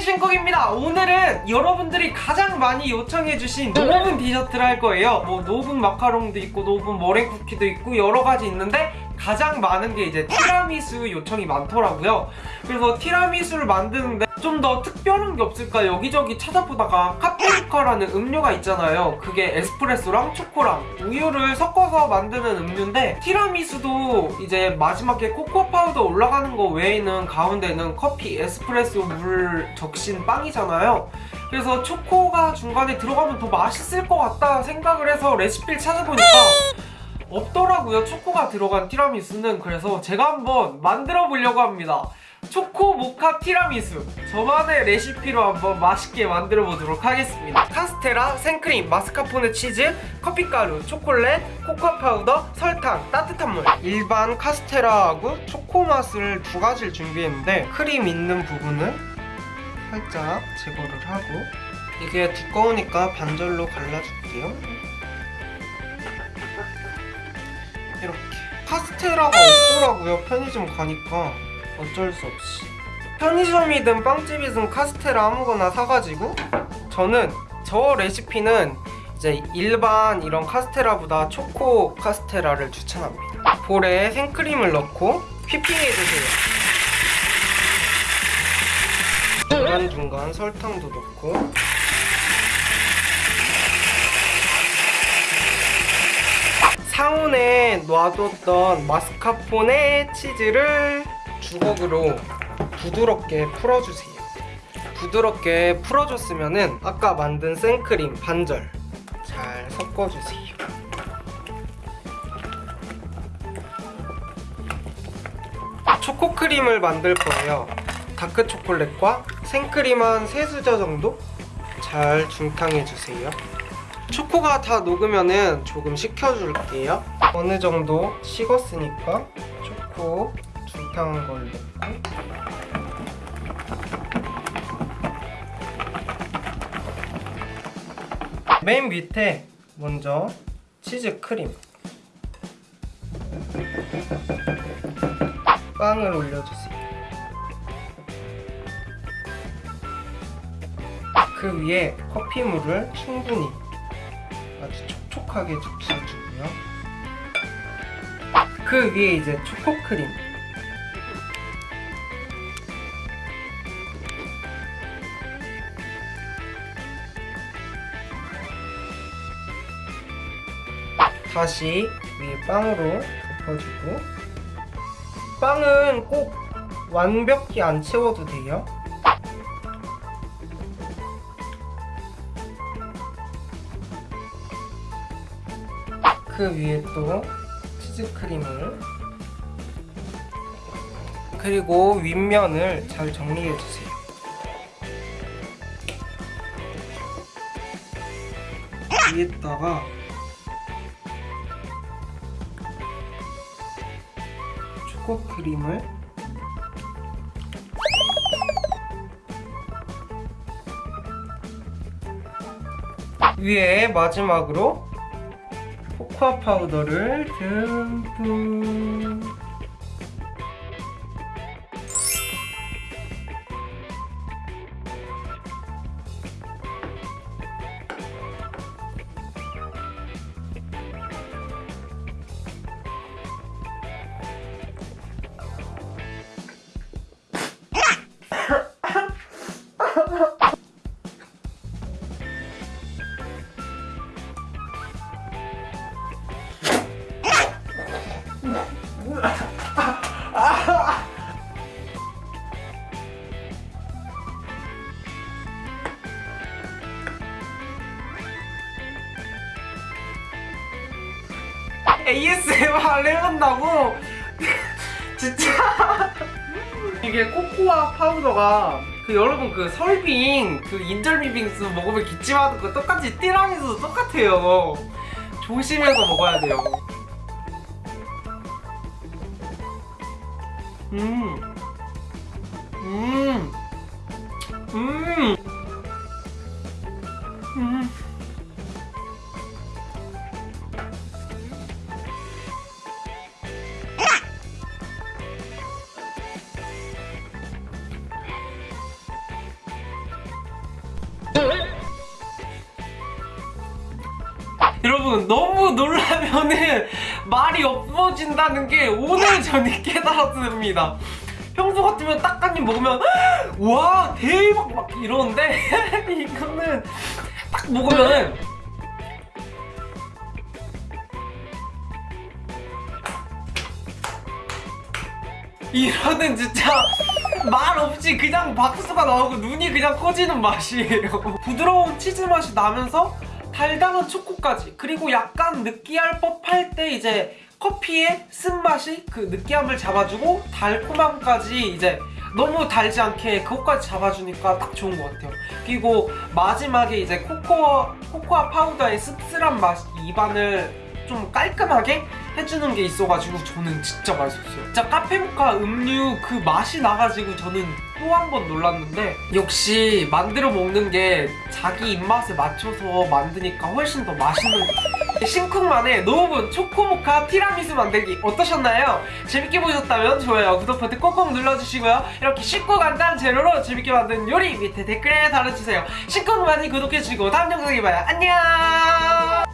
신쿡입니다. 오늘은 여러분들이 가장 많이 요청해주신 no oven 디저트를 할 거예요. 뭐 no oven 마카롱도 있고 no oven 머랭 쿠키도 있고 여러 가지 있는데 가장 많은 게 이제 티라미수 요청이 많더라고요. 그래서 티라미수를 만드는데 좀 더 특별한 게 없을까 여기저기 찾아보다가 카페리카라는 음료가 있잖아요. 그게 에스프레소랑 초코랑 우유를 섞어서 만드는 음료인데 티라미수도 이제 마지막에 코코아 파우더 올라가는 거 외에는 가운데는 커피, 에스프레소, 물 적신 빵이잖아요. 그래서 초코가 중간에 들어가면 더 맛있을 것 같다 생각을 해서 레시피를 찾아보니까 없더라고요. 초코가 들어간 티라미수는 그래서 제가 한번 만들어 보려고 합니다. 초코 모카 티라미수. 저만의 레시피로 한번 맛있게 만들어 보도록 하겠습니다. 카스테라, 생크림, 마스카포네 치즈, 커피가루, 초콜릿, 코코아 파우더, 설탕, 따뜻한 물. 일반 카스테라하고 초코 맛을 두 가지를 준비했는데 크림 있는 부분은 살짝 제거를 하고 이게 두꺼우니까 반절로 갈라줄게요 이렇게 카스테라가 없더라고요? 편의점 가니까 어쩔 수 없이. 편의점이든 빵집이든 카스테라 아무거나 사가지고 저는 저 레시피는 이제 일반 이런 카스테라보다 초코 카스테라를 추천합니다. 볼에 생크림을 넣고 휘핑해주세요. 중간중간 설탕도 넣고 상온에 놔뒀던 마스카포네 치즈를 주걱으로 부드럽게 풀어주세요. 부드럽게 풀어줬으면 아까 만든 생크림 반절 잘 섞어주세요. 초코크림을 만들 거예요. 다크 초콜릿과 생크림 한 3수저 정도 잘 중탕해주세요 초코가 다 녹으면은 조금 식혀줄게요. 어느 정도 식었으니까 초코 중탕한 걸 넣고. 맨 밑에 먼저 치즈 크림. 빵을 올려주세요. 그 위에 커피물을 충분히 촉촉하게 적셔주고요. 그 위에 이제 초코크림. 다시 위에 빵으로 덮어주고. 빵은 꼭 완벽히 안 채워도 돼요 그 위에 또 치즈크림을. 그리고 윗면을 잘 정리해주세요. 위에다가 초코크림을 위에 마지막으로 코코아 파우더를 듬뿍 ASMR 해본다고 진짜 이게 코코아 파우더가 그 여러분 그 설빙 그 인절미 빙수 먹으면 기침하는 거 똑같이 띠라미수도 똑같아요 조심해서 먹어야 돼요 음 음. 음. 음. 여러분 너무 놀라면은 말이 없어진다는 게 오늘 저는 깨달았습니다. 평소 같으면 딱한입 먹으면 와 대박 막 이러는데 이거는 딱 먹으면은 이거는 진짜 말 없이 그냥 박수가 나오고 눈이 그냥 커지는 맛이에요. 부드러운 치즈 맛이 나면서 달달한 초코까지 그리고 약간 느끼할 법할 때 이제 커피의 쓴맛이 그 느끼함을 잡아주고 달콤함까지 이제 너무 달지 않게 그것까지 잡아주니까 딱 좋은 것 같아요. 그리고 마지막에 이제 코코아, 코코아 파우더의 씁쓸한 맛이 입안을 좀 깔끔하게 해주는 게 있어가지고 저는 진짜 맛있었어요. 진짜 카페모카 음료 그 맛이 나가지고 저는 또 한 번 놀랐는데 역시 만들어 먹는 게 자기 입맛에 맞춰서 만드니까 훨씬 더 맛있는 신쿵만의 노브분 초코모카 티라미수 만들기 어떠셨나요? 재밌게 보셨다면 좋아요, 구독 버튼 꼭꼭 눌러주시고요. 이렇게 쉽고 간단한 재료로 재밌게 만든 요리 밑에 댓글에 달아주세요. 신쿵 많이 구독해주시고 다음 영상에 봐요. 안녕!